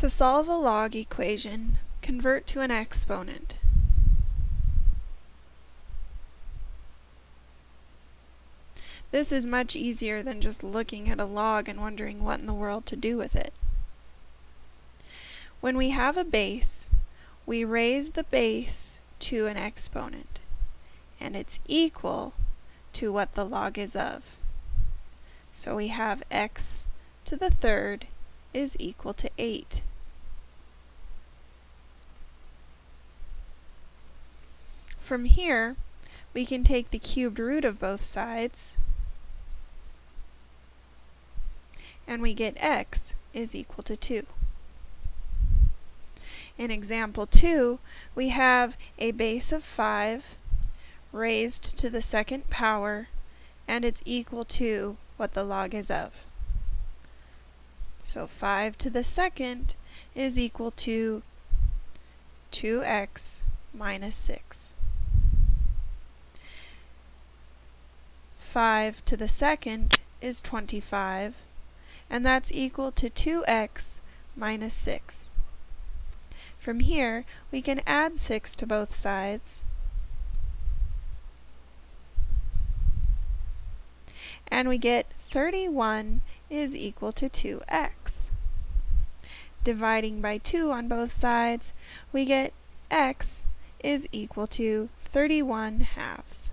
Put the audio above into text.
To solve a log equation, convert to an exponent. This is much easier than just looking at a log and wondering what in the world to do with it. When we have a base, we raise the base to an exponent, and it's equal to what the log is of. So we have x to the third is equal to 8. From here, we can take the cubed root of both sides, and we get x is equal to 2. In example 2, we have a base of 5 raised to the second power, and it's equal to what the log is of. So 5 to the second is equal to 2x minus 6. 5 to the second is 25, and that's equal to 2x minus 6. From here, we can add 6 to both sides, and we get 31 is equal to 2x. Dividing by 2 on both sides, we get x is equal to 31 halves.